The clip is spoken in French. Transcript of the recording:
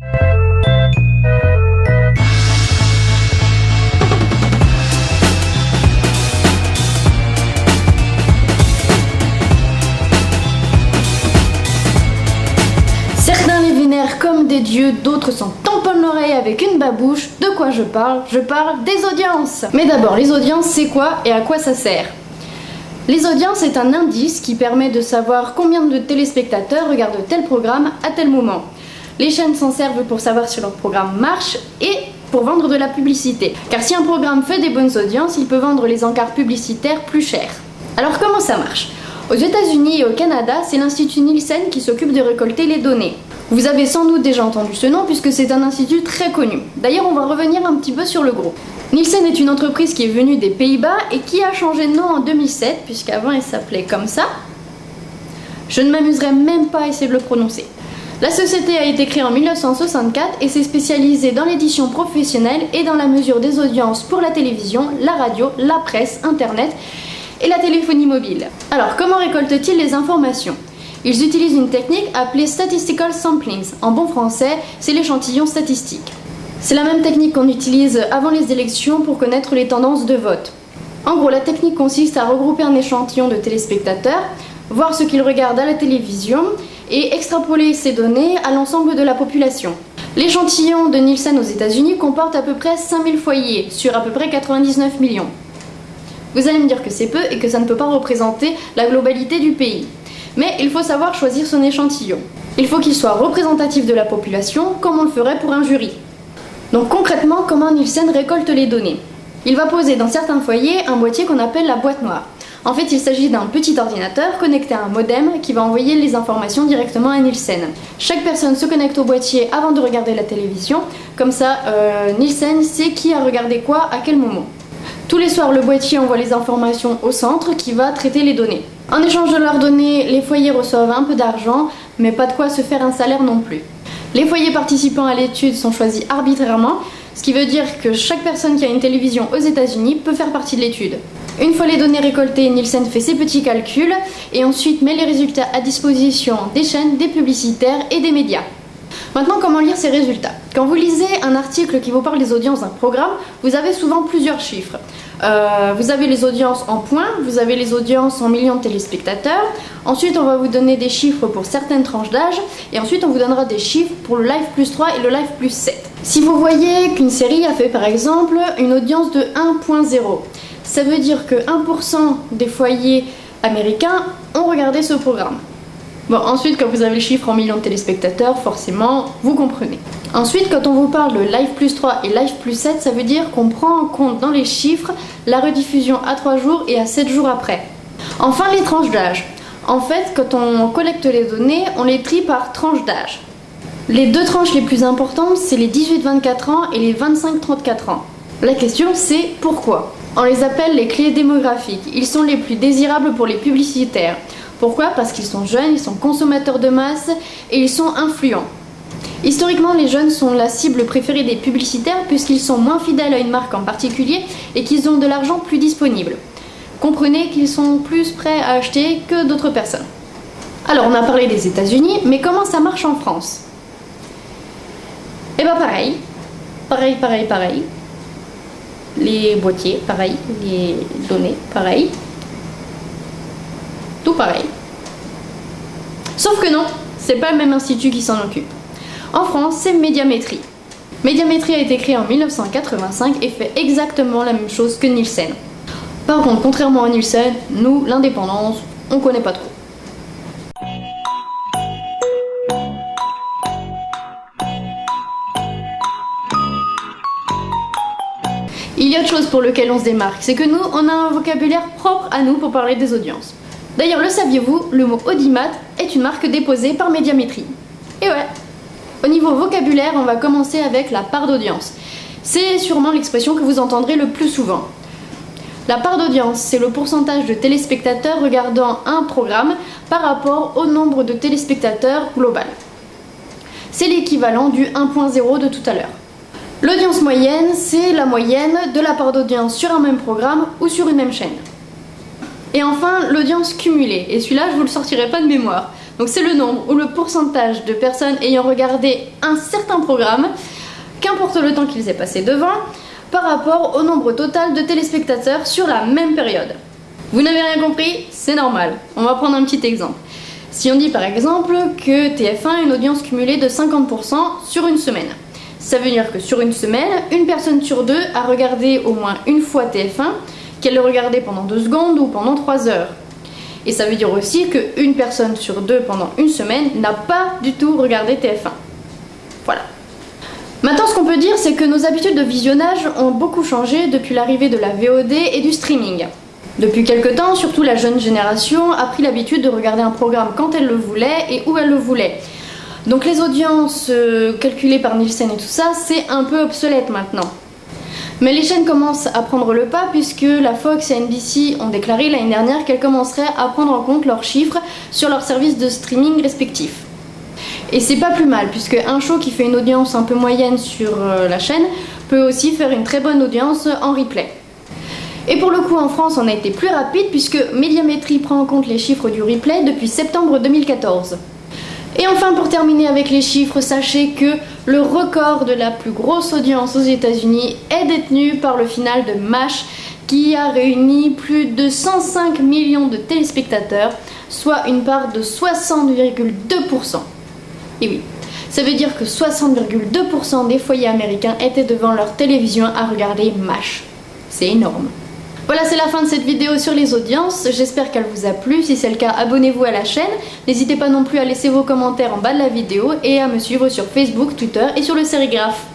Certains les vénèrent comme des dieux, d'autres s'en tamponnent l'oreille avec une babouche. De quoi je parle? Je parle des audiences. Mais d'abord, les audiences, c'est quoi et à quoi ça sert? Les audiences est un indice qui permet de savoir combien de téléspectateurs regardent tel programme à tel moment. Les chaînes s'en servent pour savoir si leur programme marche et pour vendre de la publicité. Car si un programme fait des bonnes audiences, il peut vendre les encarts publicitaires plus chers. Alors comment ça marche? Aux États-Unis et au Canada, c'est l'Institut Nielsen qui s'occupe de récolter les données. Vous avez sans doute déjà entendu ce nom puisque c'est un institut très connu. D'ailleurs, on va revenir un petit peu sur le groupe. Nielsen est une entreprise qui est venue des Pays-Bas et qui a changé de nom en 2007 puisqu'avant elle s'appelait comme ça. Je ne m'amuserai même pas à essayer de le prononcer. La société a été créée en 1964 et s'est spécialisée dans l'édition professionnelle et dans la mesure des audiences pour la télévision, la radio, la presse, internet et la téléphonie mobile. Alors, comment récoltent-ils les informations? Ils utilisent une technique appelée Statistical Samplings. En bon français, c'est l'échantillon statistique. C'est la même technique qu'on utilise avant les élections pour connaître les tendances de vote. En gros, la technique consiste à regrouper un échantillon de téléspectateurs, voir ce qu'ils regardent à la télévision et extrapoler ces données à l'ensemble de la population. L'échantillon de Nielsen aux États-Unis comporte à peu près 5000 foyers sur à peu près 99 millions. Vous allez me dire que c'est peu et que ça ne peut pas représenter la globalité du pays. Mais il faut savoir choisir son échantillon. Il faut qu'il soit représentatif de la population comme on le ferait pour un jury. Donc concrètement, comment Nielsen récolte les données? Il va poser dans certains foyers un boîtier qu'on appelle la boîte noire. En fait, il s'agit d'un petit ordinateur connecté à un modem qui va envoyer les informations directement à Nielsen. Chaque personne se connecte au boîtier avant de regarder la télévision, comme ça euh, Nielsen sait qui a regardé quoi à quel moment. Tous les soirs, le boîtier envoie les informations au centre qui va traiter les données. En échange de leurs données, les foyers reçoivent un peu d'argent, mais pas de quoi se faire un salaire non plus. Les foyers participants à l'étude sont choisis arbitrairement, ce qui veut dire que chaque personne qui a une télévision aux États-Unis peut faire partie de l'étude. Une fois les données récoltées, Nielsen fait ses petits calculs et ensuite met les résultats à disposition des chaînes, des publicitaires et des médias. Maintenant, comment lire ces résultats? Quand vous lisez un article qui vous parle des audiences d'un programme, vous avez souvent plusieurs chiffres. Euh, vous avez les audiences en points, vous avez les audiences en millions de téléspectateurs. Ensuite, on va vous donner des chiffres pour certaines tranches d'âge. Et ensuite, on vous donnera des chiffres pour le Live plus 3 et le Live plus 7. Si vous voyez qu'une série a fait par exemple une audience de 1.0, ça veut dire que 1% des foyers américains ont regardé ce programme. Bon, ensuite, quand vous avez le chiffre en millions de téléspectateurs, forcément, vous comprenez. Ensuite, quand on vous parle de Live plus 3 et Live plus 7, ça veut dire qu'on prend en compte dans les chiffres la rediffusion à 3 jours et à 7 jours après. Enfin, les tranches d'âge. En fait, quand on collecte les données, on les trie par tranche d'âge. Les deux tranches les plus importantes, c'est les 18-24 ans et les 25-34 ans. La question, c'est pourquoi? On les appelle les clés démographiques. Ils sont les plus désirables pour les publicitaires. Pourquoi? Parce qu'ils sont jeunes, ils sont consommateurs de masse et ils sont influents. Historiquement, les jeunes sont la cible préférée des publicitaires puisqu'ils sont moins fidèles à une marque en particulier et qu'ils ont de l'argent plus disponible. Comprenez qu'ils sont plus prêts à acheter que d'autres personnes. Alors, on a parlé des États-Unis, mais comment ça marche en France? Eh bien, pareil. Pareil, pareil, pareil. Les boîtiers, pareil. Les données, pareil tout pareil. Sauf que non, c'est pas le même institut qui s'en occupe. En France, c'est Médiamétrie. Médiamétrie a été créée en 1985 et fait exactement la même chose que Nielsen. Par contre, contrairement à Nielsen, nous, l'indépendance, on connaît pas trop. Y a autre chose pour lequel on se démarque, c'est que nous, on a un vocabulaire propre à nous pour parler des audiences. D'ailleurs, le saviez-vous, le mot audimat est une marque déposée par Médiamétrie. Et ouais, au niveau vocabulaire, on va commencer avec la part d'audience. C'est sûrement l'expression que vous entendrez le plus souvent. La part d'audience, c'est le pourcentage de téléspectateurs regardant un programme par rapport au nombre de téléspectateurs global. C'est l'équivalent du 1.0 de tout à l'heure. L'audience moyenne, c'est la moyenne de la part d'audience sur un même programme ou sur une même chaîne. Et enfin, l'audience cumulée. Et celui-là, je vous le sortirai pas de mémoire. Donc c'est le nombre ou le pourcentage de personnes ayant regardé un certain programme, qu'importe le temps qu'ils aient passé devant, par rapport au nombre total de téléspectateurs sur la même période. Vous n'avez rien compris? C'est normal. On va prendre un petit exemple. Si on dit par exemple que TF1 a une audience cumulée de 50% sur une semaine. Ça veut dire que sur une semaine, une personne sur deux a regardé au moins une fois TF1, qu'elle le regardait pendant deux secondes ou pendant trois heures. Et ça veut dire aussi qu'une personne sur deux pendant une semaine n'a pas du tout regardé TF1. Voilà. Maintenant, ce qu'on peut dire, c'est que nos habitudes de visionnage ont beaucoup changé depuis l'arrivée de la VOD et du streaming. Depuis quelque temps, surtout la jeune génération a pris l'habitude de regarder un programme quand elle le voulait et où elle le voulait. Donc les audiences euh, calculées par Nielsen et tout ça, c'est un peu obsolète maintenant. Mais les chaînes commencent à prendre le pas puisque la Fox et NBC ont déclaré l'année dernière qu'elles commenceraient à prendre en compte leurs chiffres sur leurs services de streaming respectifs. Et c'est pas plus mal puisque un show qui fait une audience un peu moyenne sur euh, la chaîne peut aussi faire une très bonne audience en replay. Et pour le coup en France on a été plus rapide puisque Médiamétrie prend en compte les chiffres du replay depuis septembre 2014. Et enfin pour terminer avec les chiffres, sachez que le record de la plus grosse audience aux États-Unis est détenu par le final de MASH qui a réuni plus de 105 millions de téléspectateurs, soit une part de 60,2%. Et oui, ça veut dire que 60,2% des foyers américains étaient devant leur télévision à regarder MASH. C'est énorme. Voilà, c'est la fin de cette vidéo sur les audiences. J'espère qu'elle vous a plu. Si c'est le cas, abonnez-vous à la chaîne. N'hésitez pas non plus à laisser vos commentaires en bas de la vidéo et à me suivre sur Facebook, Twitter et sur le sérigraphe.